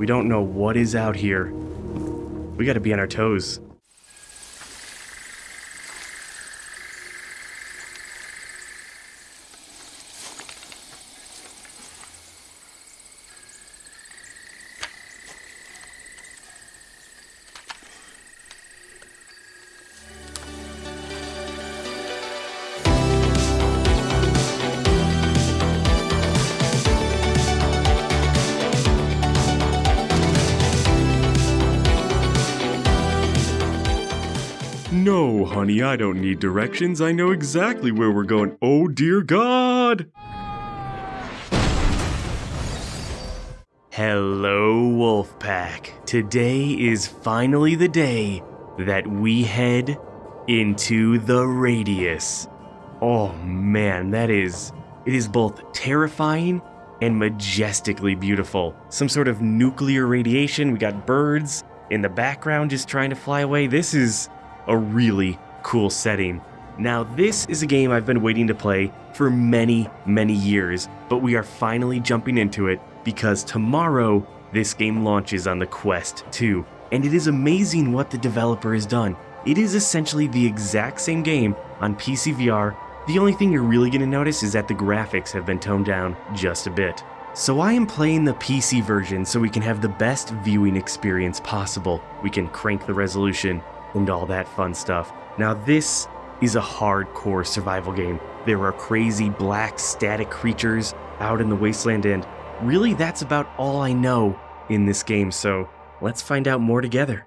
We don't know what is out here. We gotta be on our toes. Don't need directions. I know exactly where we're going. Oh, dear God! Hello, Wolfpack. Today is finally the day that we head into the Radius. Oh man, that is. It is both terrifying and majestically beautiful. Some sort of nuclear radiation. We got birds in the background just trying to fly away. This is a really cool setting. Now, this is a game I've been waiting to play for many, many years, but we are finally jumping into it because tomorrow this game launches on the Quest 2. And it is amazing what the developer has done. It is essentially the exact same game on PC VR. The only thing you're really going to notice is that the graphics have been toned down just a bit. So I am playing the PC version so we can have the best viewing experience possible. We can crank the resolution and all that fun stuff. Now this is a hardcore survival game. There are crazy black static creatures out in the wasteland and really that's about all I know in this game, so let's find out more together.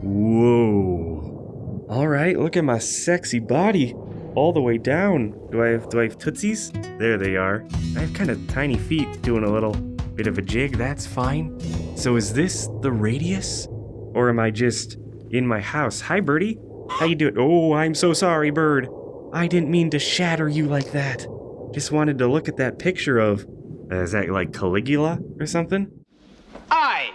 Whoa. Alright, look at my sexy body all the way down. Do I have do I have tootsies? There they are. I have kind of tiny feet doing a little bit of a jig, that's fine. So is this the radius? Or am I just in my house? Hi, birdie. How you doing? Oh, I'm so sorry, bird. I didn't mean to shatter you like that. Just wanted to look at that picture of... Uh, is that like Caligula or something? I.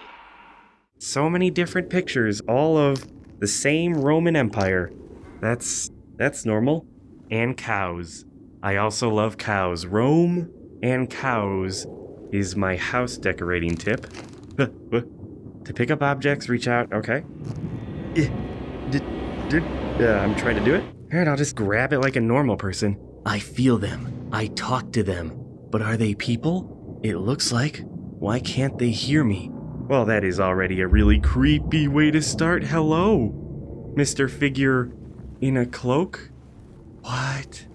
So many different pictures, all of the same Roman Empire. That's... that's normal. And cows. I also love cows. Rome and cows is my house decorating tip. to pick up objects, reach out. Okay. Yeah, uh, I'm trying to do it. Alright, I'll just grab it like a normal person. I feel them. I talk to them. But are they people? It looks like. Why can't they hear me? Well, that is already a really creepy way to start. Hello, Mr. Figure in a cloak? What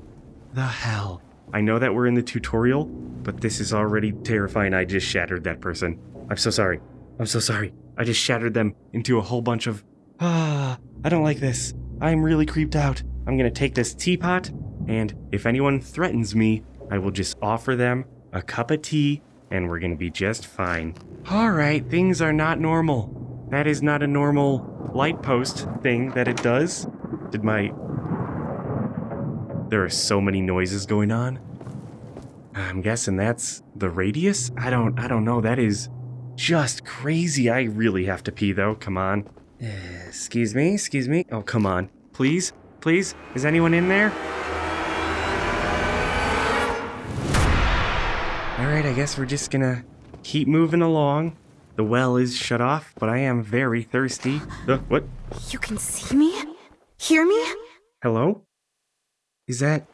the hell? I know that we're in the tutorial, but this is already terrifying. I just shattered that person. I'm so sorry. I'm so sorry. I just shattered them into a whole bunch of... Ah, I don't like this. I'm really creeped out. I'm gonna take this teapot, and if anyone threatens me, I will just offer them a cup of tea, and we're gonna be just fine. Alright, things are not normal. That is not a normal light post thing that it does. Did my... There are so many noises going on. I'm guessing that's the radius? I don't, I don't know. That is just crazy. I really have to pee though. Come on. Uh, excuse me, excuse me. Oh, come on. Please, please. Is anyone in there? Alright, I guess we're just gonna keep moving along. The well is shut off, but I am very thirsty. Uh, what? You can see me? Hear me? Hello? Is that...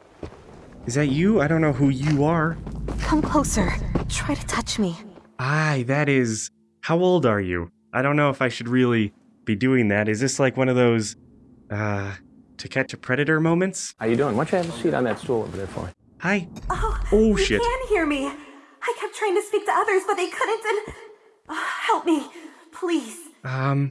Is that you? I don't know who you are. Come closer. Try to touch me. Aye, that is... How old are you? I don't know if I should really be doing that. Is this like one of those, uh, to catch a predator moments? How you doing? Why don't you have a seat on that stool over there for me? Hi. Oh, Oh, you shit. can hear me. I kept trying to speak to others, but they couldn't and... Uh, help me, please. Um...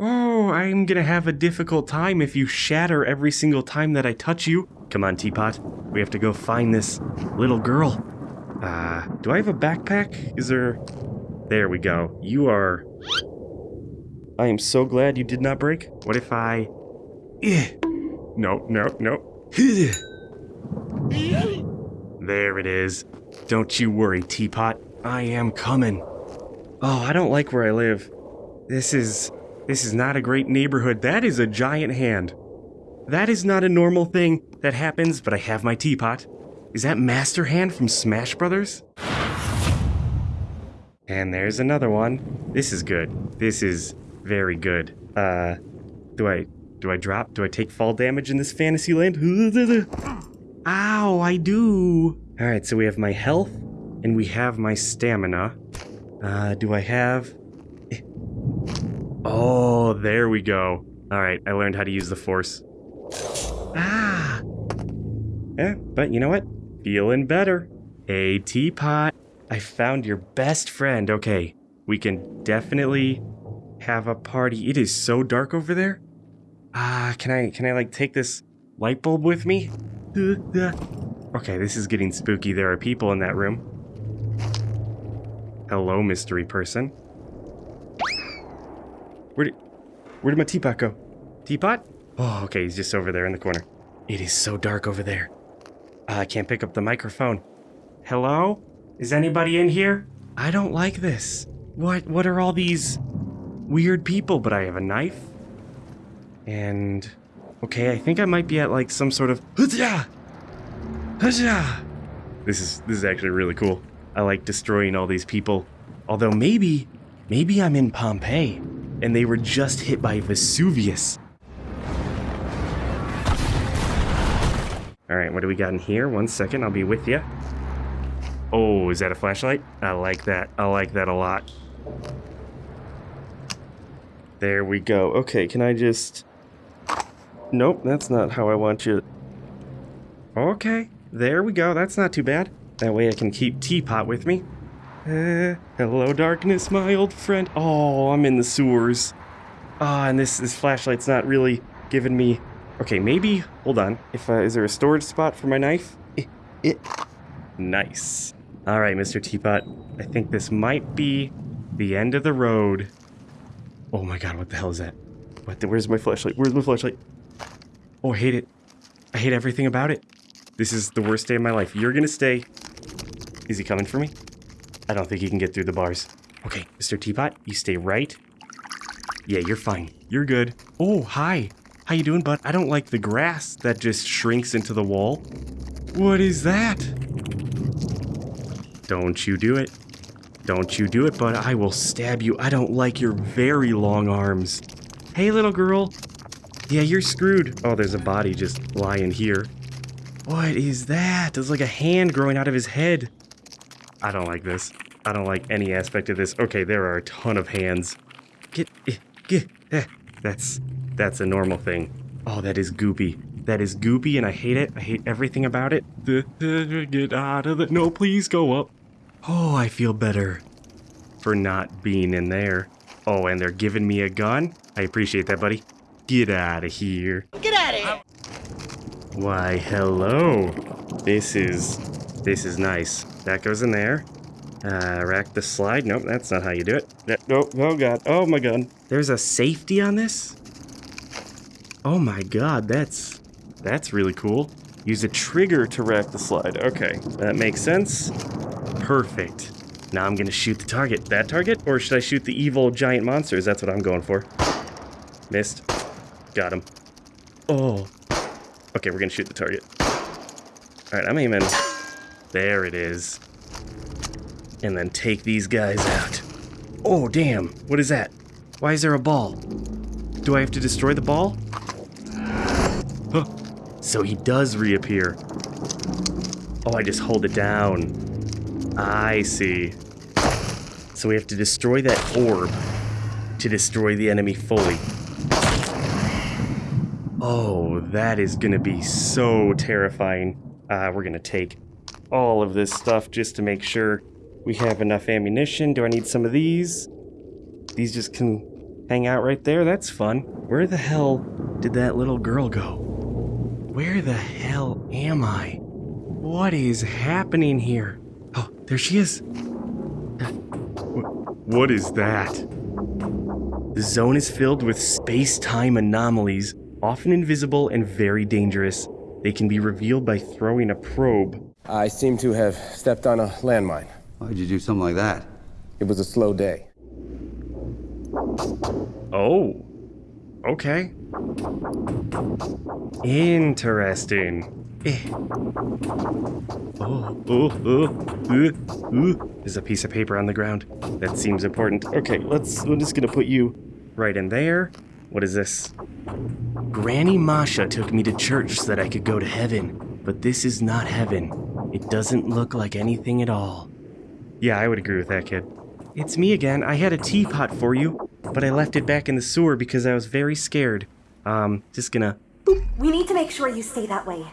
Oh, I'm gonna have a difficult time if you shatter every single time that I touch you. Come on, Teapot. We have to go find this little girl. Uh, do I have a backpack? Is there... There we go. You are... I am so glad you did not break. What if I... Eh. No, no, no. There it is. Don't you worry, Teapot. I am coming. Oh, I don't like where I live. This is... This is not a great neighborhood. That is a giant hand. That is not a normal thing that happens, but I have my teapot. Is that Master Hand from Smash Brothers? And there's another one. This is good. This is very good. Uh, do I do I drop? Do I take fall damage in this fantasy land? Ow, I do. All right, so we have my health and we have my stamina. Uh, do I have? Oh, there we go. All right, I learned how to use the force. Ah. Yeah, but you know what? Feeling better. Hey, teapot. I found your best friend. Okay, we can definitely have a party. It is so dark over there. Ah, can I can I like take this light bulb with me? Okay, this is getting spooky. There are people in that room. Hello, mystery person. Where did where did my teapot go? Teapot? Oh, okay, he's just over there in the corner. It is so dark over there. Ah, I can't pick up the microphone. Hello? Is anybody in here? I don't like this. What what are all these weird people? But I have a knife. And okay, I think I might be at like some sort of! This is this is actually really cool. I like destroying all these people. Although maybe maybe I'm in Pompeii and they were just hit by Vesuvius. All right, what do we got in here? One second, I'll be with you. Oh, is that a flashlight? I like that. I like that a lot. There we go. Okay, can I just... Nope, that's not how I want you... Okay, there we go. That's not too bad. That way I can keep Teapot with me. Uh, hello, darkness, my old friend. Oh, I'm in the sewers. Ah, and this, this flashlight's not really giving me... Okay, maybe... Hold on. If uh, Is there a storage spot for my knife? It, it... Nice. All right, Mr. Teapot. I think this might be the end of the road. Oh my god, what the hell is that? What the, where's my flashlight? Where's my flashlight? Oh, I hate it. I hate everything about it. This is the worst day of my life. You're gonna stay. Is he coming for me? I don't think he can get through the bars. Okay, Mr. Teapot, you stay right. Yeah, you're fine. You're good. Oh, hi. How you doing, bud? I don't like the grass that just shrinks into the wall. What is that? Don't you do it. Don't you do it, bud. I will stab you. I don't like your very long arms. Hey, little girl. Yeah, you're screwed. Oh, there's a body just lying here. What is that? There's like a hand growing out of his head. I don't like this. I don't like any aspect of this. Okay, there are a ton of hands. Get, eh, get, eh. That's, that's a normal thing. Oh, that is goopy. That is goopy and I hate it. I hate everything about it. Get out of it. No, please go up. Oh, I feel better for not being in there. Oh, and they're giving me a gun? I appreciate that, buddy. Get out of here. Get out of here! Why, hello. This is, this is nice. That goes in there. Uh, rack the slide. Nope, that's not how you do it. That, oh, oh god. Oh my god. There's a safety on this? Oh my god, that's, that's really cool. Use a trigger to rack the slide. Okay, that makes sense. Perfect. Now I'm gonna shoot the target. That target? Or should I shoot the evil giant monsters? That's what I'm going for. Missed. Got him. Oh. Okay, we're gonna shoot the target. Alright, I'm aiming. There it is. And then take these guys out. Oh, damn. What is that? Why is there a ball? Do I have to destroy the ball? So he does reappear. Oh, I just hold it down. I see. So we have to destroy that orb to destroy the enemy fully. Oh, that is gonna be so terrifying. Uh, we're gonna take all of this stuff just to make sure we have enough ammunition. Do I need some of these? These just can hang out right there? That's fun. Where the hell did that little girl go? Where the hell am I? What is happening here? Oh, there she is. What is that? The zone is filled with space time anomalies, often invisible and very dangerous. They can be revealed by throwing a probe. I seem to have stepped on a landmine. Why'd you do something like that? It was a slow day. Oh, okay. Interesting. Eh. Oh, oh, oh, uh, uh. There's a piece of paper on the ground. That seems important. Okay, let's. I'm just gonna put you right in there. What is this? Granny Masha took me to church so that I could go to heaven, but this is not heaven. It doesn't look like anything at all. Yeah, I would agree with that kid. It's me again. I had a teapot for you, but I left it back in the sewer because I was very scared. Um, just gonna. We need to make sure you stay that way.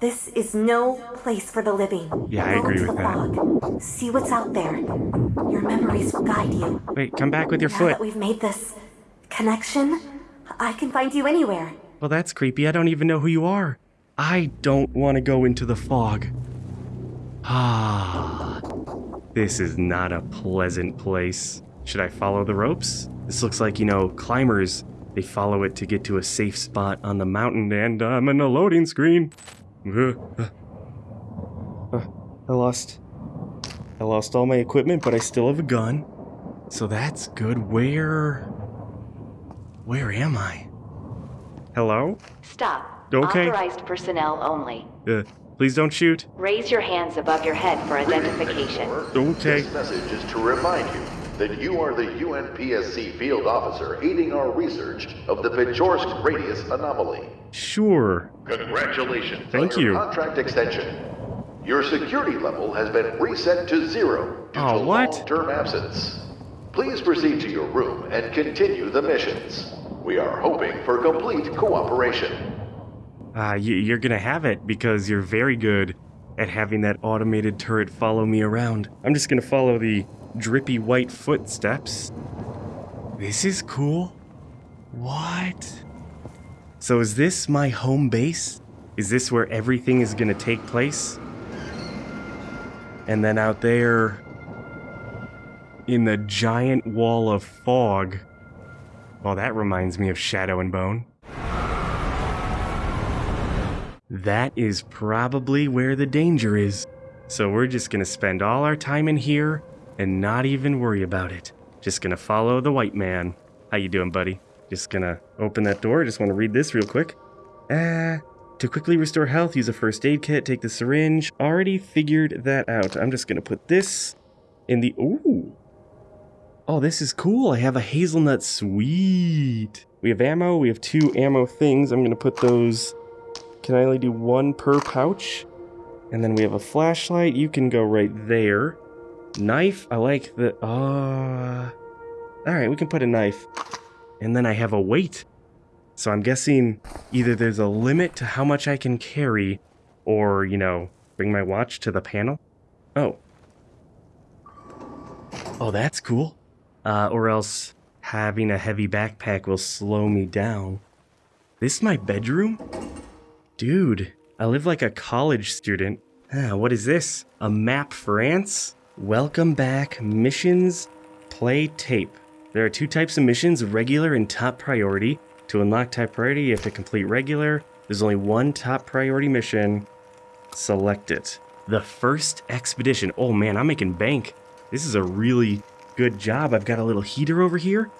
This is no place for the living. Yeah, I Go agree with that. fog. See what's out there. Your memories will guide you. Wait, come back with your Now foot. that we've made this connection, I can find you anywhere. Well, that's creepy. I don't even know who you are. I don't want to go into the fog. Ah, this is not a pleasant place. Should I follow the ropes? This looks like, you know, climbers. They follow it to get to a safe spot on the mountain, and I'm in a loading screen. Uh, uh, uh, I lost. I lost all my equipment, but I still have a gun. So that's good. Where. Where am I? Hello? Stop. Okay. Authorized personnel only. Uh, please don't shoot. Raise your hands above your head for identification. Okay. This message is to remind you that you are the UNPSC field officer aiding our research of the Pechorsk radius anomaly. Sure. Congratulations Thank you. contract extension. Your security level has been reset to zero due Oh, to what? long-term absence. Please proceed to your room and continue the missions. We are hoping for complete cooperation. Uh, you, you're gonna have it because you're very good at having that automated turret follow me around. I'm just gonna follow the drippy white footsteps. This is cool. What? So is this my home base? Is this where everything is gonna take place? And then out there, in the giant wall of fog. Well, that reminds me of Shadow and Bone. That is probably where the danger is. So we're just gonna spend all our time in here and not even worry about it. Just gonna follow the white man. How you doing, buddy? Just gonna open that door. Just want to read this real quick. Uh, to quickly restore health, use a first aid kit, take the syringe. Already figured that out. I'm just gonna put this in the. Ooh. Oh, this is cool. I have a hazelnut. Sweet. We have ammo. We have two ammo things. I'm gonna put those. Can I only do one per pouch? And then we have a flashlight. You can go right there. Knife. I like the. Uh. All right, we can put a knife. And then I have a weight. So I'm guessing either there's a limit to how much I can carry, or, you know, bring my watch to the panel. Oh. Oh, that's cool. Uh, or else having a heavy backpack will slow me down. This my bedroom? Dude, I live like a college student. Ah, what is this? A map for ants? Welcome back, missions, play tape. There are two types of missions, regular and top priority. To unlock top priority, you have to complete regular. There's only one top priority mission. Select it. The first expedition. Oh man, I'm making bank. This is a really good job. I've got a little heater over here.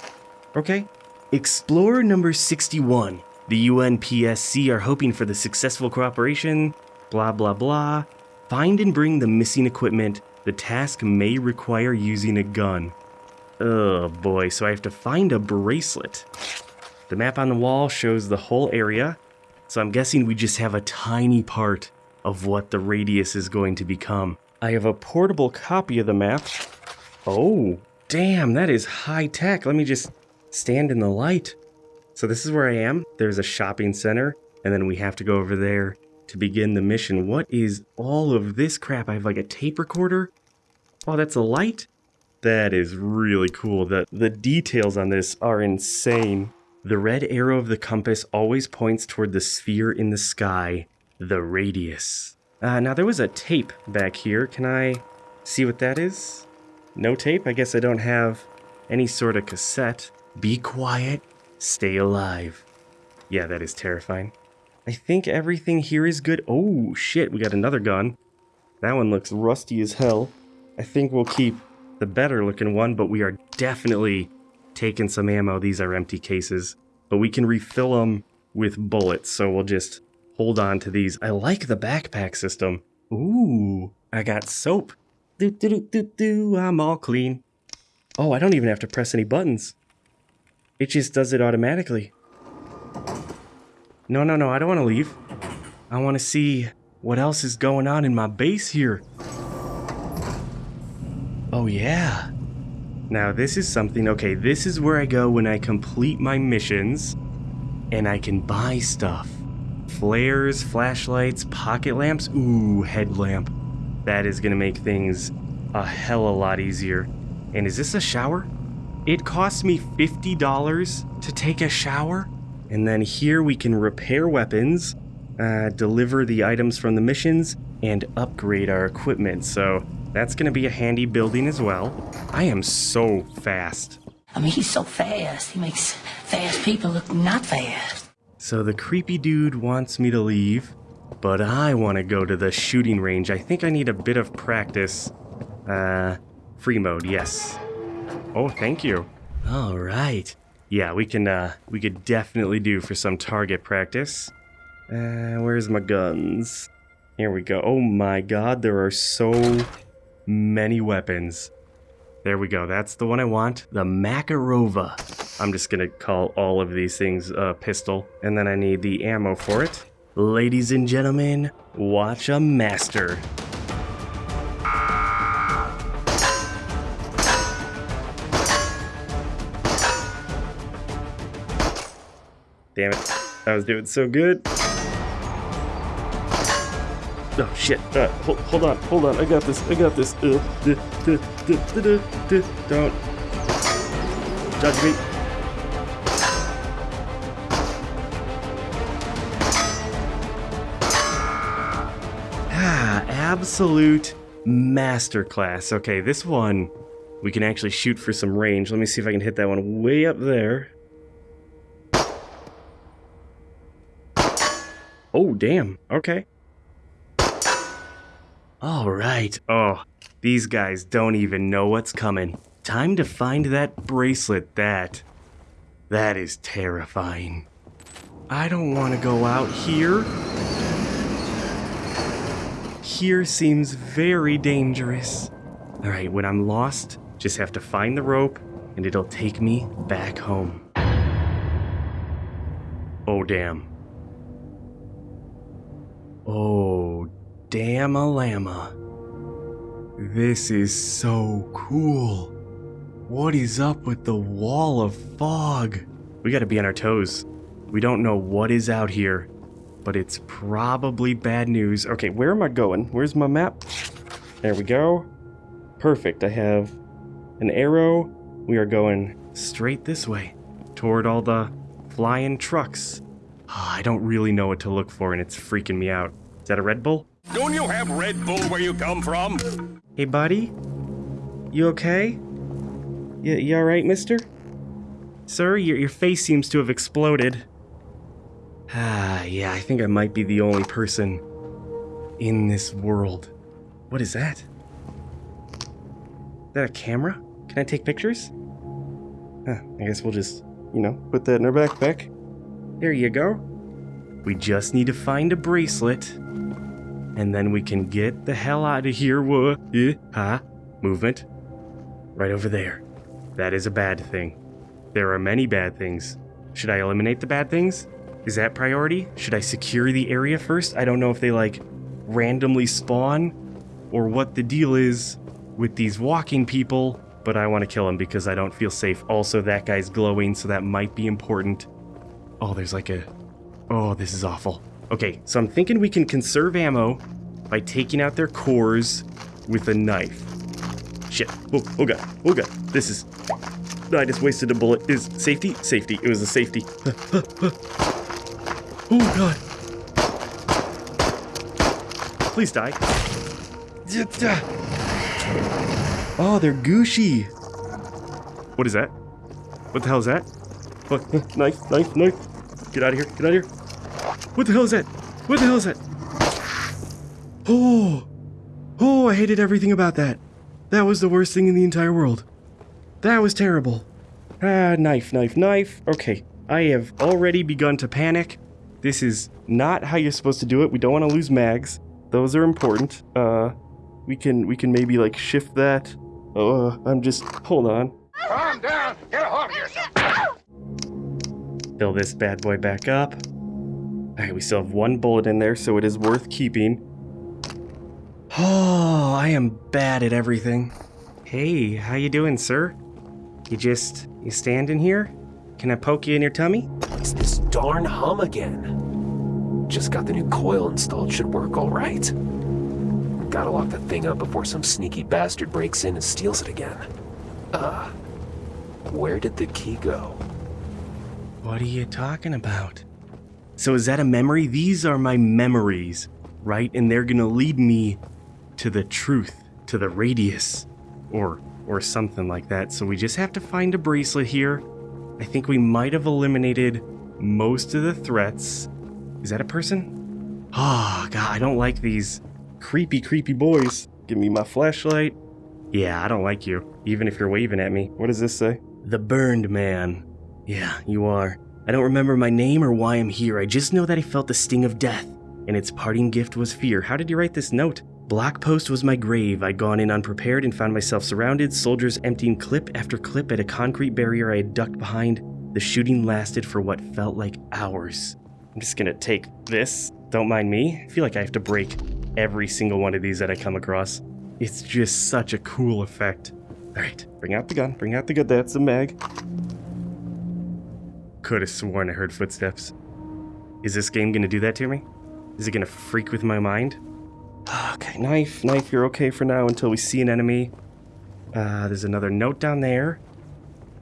Okay. Explorer number 61. The UNPSC are hoping for the successful cooperation. Blah, blah, blah. Find and bring the missing equipment. The task may require using a gun. Oh boy, so I have to find a bracelet. The map on the wall shows the whole area, so I'm guessing we just have a tiny part of what the radius is going to become. I have a portable copy of the map. Oh, damn, that is high tech. Let me just stand in the light. So this is where I am. There's a shopping center, and then we have to go over there to begin the mission. What is all of this crap? I have like a tape recorder. Oh, that's a light? That is really cool. The, the details on this are insane. The red arrow of the compass always points toward the sphere in the sky, the radius. Uh, now, there was a tape back here. Can I see what that is? No tape? I guess I don't have any sort of cassette. Be quiet, stay alive. Yeah, that is terrifying. I think everything here is good. Oh, shit, we got another gun. That one looks rusty as hell. I think we'll keep the better looking one, but we are definitely taking some ammo. These are empty cases, but we can refill them with bullets, so we'll just hold on to these. I like the backpack system. Ooh, I got soap. Do, do, do, do, do, I'm all clean. Oh, I don't even have to press any buttons. It just does it automatically. No, no, no, I don't want to leave. I want to see what else is going on in my base here. Oh, yeah. Now, this is something. Okay, this is where I go when I complete my missions and I can buy stuff. Flares, flashlights, pocket lamps. Ooh, headlamp. That is going to make things a hell of a lot easier. And is this a shower? It costs me $50 to take a shower. And then here we can repair weapons, uh, deliver the items from the missions, and upgrade our equipment. So that's going to be a handy building as well. I am so fast. I mean, he's so fast. He makes fast people look not fast. So the creepy dude wants me to leave, but I want to go to the shooting range. I think I need a bit of practice. Uh, free mode, yes. Oh, thank you. All right. Yeah, we can, uh, we could definitely do for some target practice. Uh, where's my guns? Here we go. Oh my god, there are so many weapons. There we go. That's the one I want. The Makarova. I'm just gonna call all of these things a pistol. And then I need the ammo for it. Ladies and gentlemen, watch a master. Damn it. I was doing so good. Oh shit. Uh, hold, hold on, hold on. I got this. I got this. Uh, duh, duh, duh. Don't judge me. Ah, absolute masterclass. Okay, this one we can actually shoot for some range. Let me see if I can hit that one way up there. Oh, damn. Okay. All right. Oh, these guys don't even know what's coming. Time to find that bracelet. That. That is terrifying. I don't want to go out here. Here seems very dangerous. All right, when I'm lost, just have to find the rope and it'll take me back home. Oh, damn. Oh, damn a llama. This is so cool. What is up with the wall of fog? We gotta be on our toes. We don't know what is out here, but it's probably bad news. Okay, where am I going? Where's my map? There we go. Perfect. I have an arrow. We are going straight this way toward all the flying trucks. Ah, I don't really know what to look for and it's freaking me out. Is that a Red Bull? Don't you have Red Bull where you come from? Hey, buddy? You okay? You, you alright, mister? Sir, your, your face seems to have exploded. Ah, yeah, I think I might be the only person in this world. What is that? Is that a camera? Can I take pictures? Huh, I guess we'll just, you know, put that in our backpack. There you go. We just need to find a bracelet, and then we can get the hell out of here. Whoa, eh, huh? Movement. Right over there. That is a bad thing. There are many bad things. Should I eliminate the bad things? Is that priority? Should I secure the area first? I don't know if they like randomly spawn or what the deal is with these walking people, but I want to kill them because I don't feel safe. Also, that guy's glowing, so that might be important. Oh, there's like a. Oh, this is awful. Okay, so I'm thinking we can conserve ammo by taking out their cores with a knife. Shit. Oh, oh god. Oh god. This is. I just wasted a bullet. Is safety? Safety. It was a safety. oh god. Please die. Oh, they're gushy. What is that? What the hell is that? Knife, knife, knife. Get out of here. Get out of here. What the hell is that? What the hell is that? Oh. Oh, I hated everything about that. That was the worst thing in the entire world. That was terrible. Ah, knife, knife, knife. Okay, I have already begun to panic. This is not how you're supposed to do it. We don't want to lose mags. Those are important. Uh, we can we can maybe like shift that. Uh, I'm just hold on. Calm down. Get a hold of yourself. Fill this bad boy back up. All right, we still have one bullet in there, so it is worth keeping. Oh, I am bad at everything. Hey, how you doing, sir? You just you standing here? Can I poke you in your tummy? It's this darn hum again. Just got the new coil installed, should work all right. Gotta lock the thing up before some sneaky bastard breaks in and steals it again. Uh, where did the key go? What are you talking about? So is that a memory? These are my memories, right? And they're gonna lead me to the truth, to the radius, or or something like that. So we just have to find a bracelet here. I think we might have eliminated most of the threats. Is that a person? Oh god, I don't like these creepy, creepy boys. Give me my flashlight. Yeah, I don't like you, even if you're waving at me. What does this say? The Burned Man. Yeah, you are. I don't remember my name or why I'm here. I just know that I felt the sting of death, and its parting gift was fear. How did you write this note? Black Post was my grave. I'd gone in unprepared and found myself surrounded, soldiers emptying clip after clip at a concrete barrier I had ducked behind. The shooting lasted for what felt like hours. I'm just gonna take this. Don't mind me. I feel like I have to break every single one of these that I come across. It's just such a cool effect. Alright, bring out the gun, bring out the gun. That's a mag. Could have sworn I heard footsteps. Is this game gonna do that to me? Is it gonna freak with my mind? Okay, knife, knife, you're okay for now until we see an enemy. Uh, there's another note down there.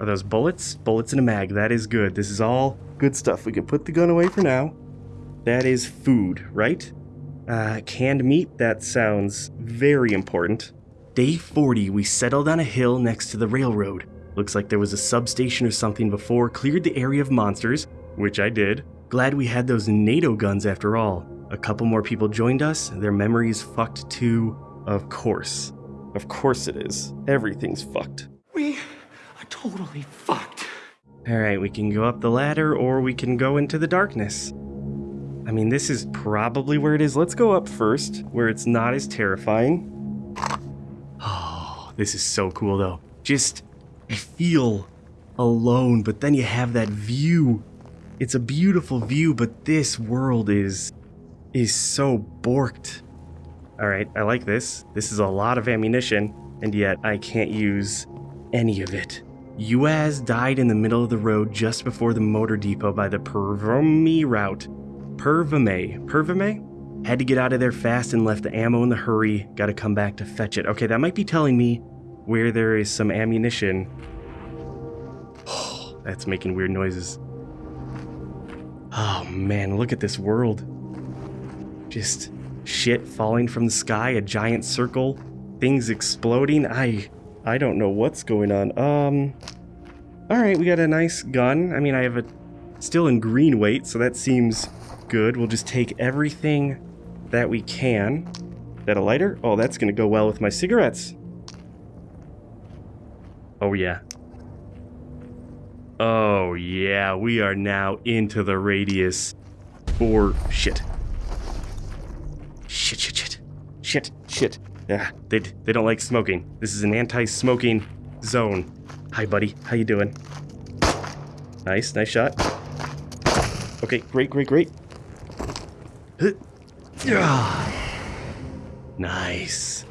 Are those bullets? Bullets in a mag, that is good. This is all good stuff. We can put the gun away for now. That is food, right? Uh, canned meat, that sounds very important. Day 40, we settled on a hill next to the railroad. Looks like there was a substation or something before, cleared the area of monsters, which I did. Glad we had those NATO guns after all. A couple more people joined us, their memories fucked too. Of course. Of course it is. Everything's fucked. We are totally fucked. Alright, we can go up the ladder or we can go into the darkness. I mean, this is probably where it is. Let's go up first, where it's not as terrifying. Oh, this is so cool though. Just, I feel alone, but then you have that view. It's a beautiful view, but this world is, is so borked. Alright, I like this. This is a lot of ammunition, and yet I can't use any of it. Uaz died in the middle of the road just before the motor depot by the Pervome route. Pervame. Pervame? Had to get out of there fast and left the ammo in the hurry. Gotta come back to fetch it. Okay, that might be telling me where there is some ammunition. Oh, that's making weird noises. Oh man, look at this world. Just shit falling from the sky, a giant circle, things exploding. I I don't know what's going on. Um All right, we got a nice gun. I mean, I have a still in green weight, so that seems good. We'll just take everything that we can. That a lighter? Oh, that's gonna go well with my cigarettes. Oh yeah. Oh yeah, we are now into the radius. Or shit. Shit, shit, shit. Shit, shit. Yeah, they, they don't like smoking. This is an anti-smoking zone. Hi, buddy. How you doing? Nice, nice shot. Okay, great, great, great. Nice.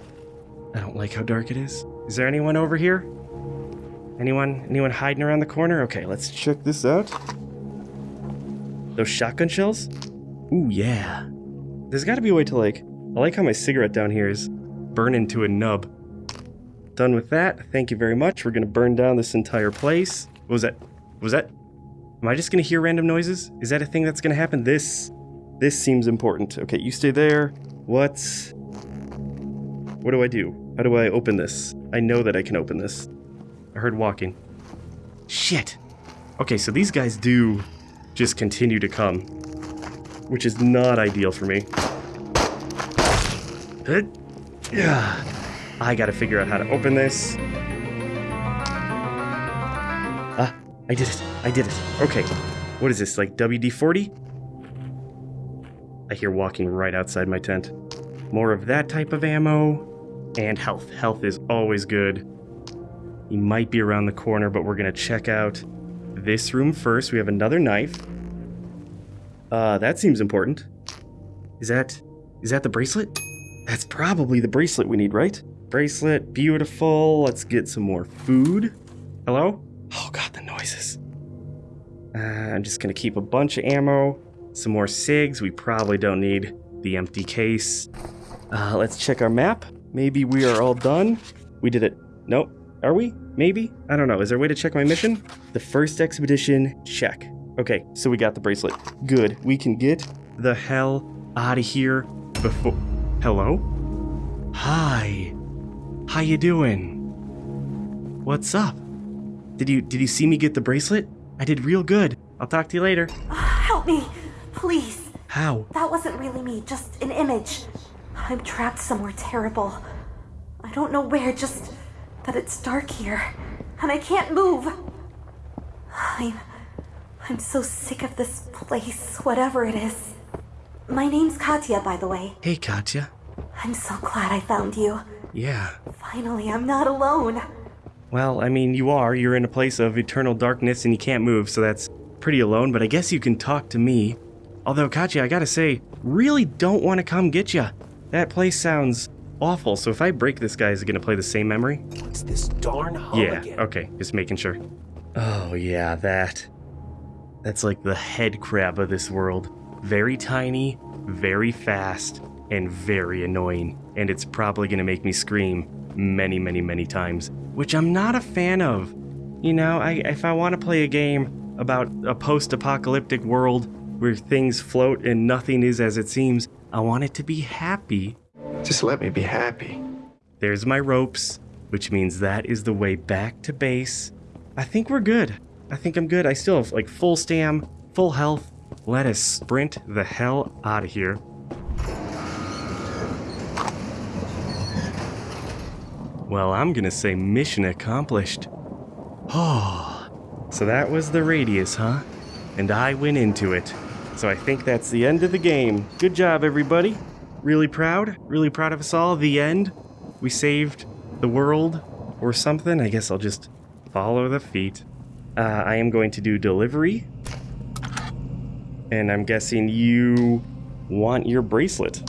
I don't like how dark it is. Is there anyone over here? Anyone anyone hiding around the corner? Okay, let's check this out. Those shotgun shells? Ooh, yeah. There's gotta be a way to like... I like how my cigarette down here is burning to a nub. Done with that. Thank you very much. We're gonna burn down this entire place. What was that? What was that? Am I just gonna hear random noises? Is that a thing that's gonna happen? This... This seems important. Okay, you stay there. What? What do I do? How do I open this? I know that I can open this. I heard walking. Shit. Okay, so these guys do just continue to come, which is not ideal for me. Yeah. I gotta figure out how to open this. Ah, I did it. I did it. Okay. What is this, like WD-40? I hear walking right outside my tent. More of that type of ammo. And health. Health is always good. He might be around the corner, but we're gonna check out this room first. We have another knife. Uh, that seems important. Is that... is that the bracelet? That's probably the bracelet we need, right? Bracelet, beautiful. Let's get some more food. Hello? Oh god, the noises. Uh, I'm just gonna keep a bunch of ammo. Some more SIGs. We probably don't need the empty case. Uh, let's check our map. Maybe we are all done. We did it. Nope. Are we? Maybe? I don't know. Is there a way to check my mission? The first expedition, check. Okay, so we got the bracelet. Good. We can get the hell out of here before... Hello? Hi. How you doing? What's up? Did you did you see me get the bracelet? I did real good. I'll talk to you later. Ah, help me, please. How? That wasn't really me, just an image. I'm trapped somewhere terrible. I don't know where, just that it's dark here, and I can't move. I'm. I'm so sick of this place, whatever it is. My name's Katya, by the way. Hey, Katya. I'm so glad I found you. Yeah. Finally, I'm not alone. Well, I mean, you are. You're in a place of eternal darkness and you can't move, so that's pretty alone, but I guess you can talk to me. Although, Katya, I gotta say, really don't want to come get ya. That place sounds awful, so if I break this guy, is it gonna play the same memory? What's this darn hum Yeah, again? okay, just making sure. Oh, yeah, that. That's like the head crab of this world. Very tiny, very fast, and very annoying. And it's probably gonna make me scream many, many, many times, which I'm not a fan of. You know, I, if I want to play a game about a post apocalyptic world where things float and nothing is as it seems, I want it to be happy. Just let me be happy. There's my ropes, which means that is the way back to base. I think we're good. I think I'm good. I still have like full stam, full health. Let us sprint the hell out of here. Well, I'm gonna say mission accomplished. Oh, so that was the radius, huh? And I went into it. So I think that's the end of the game. Good job, everybody. Really proud. Really proud of us all. The end. We saved the world or something. I guess I'll just follow the feet. Uh, I am going to do delivery. And I'm guessing you want your bracelet.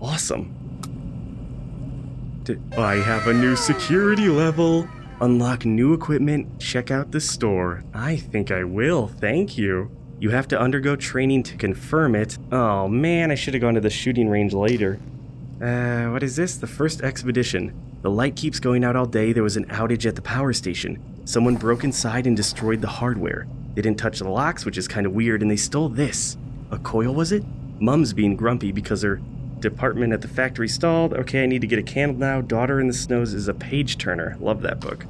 Awesome. I have a new security level. Unlock new equipment, check out the store. I think I will, thank you. You have to undergo training to confirm it. Oh man, I should have gone to the shooting range later. Uh, what is this? The first expedition. The light keeps going out all day. There was an outage at the power station. Someone broke inside and destroyed the hardware. They didn't touch the locks, which is kind of weird, and they stole this. A coil, was it? Mum's being grumpy because her department at the factory stalled. Okay, I need to get a candle now. Daughter in the Snows is a page turner. Love that book.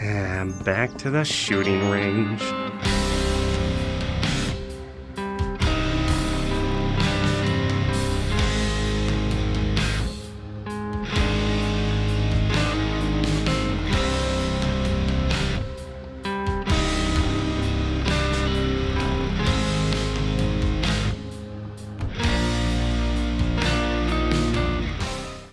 And back to the shooting range.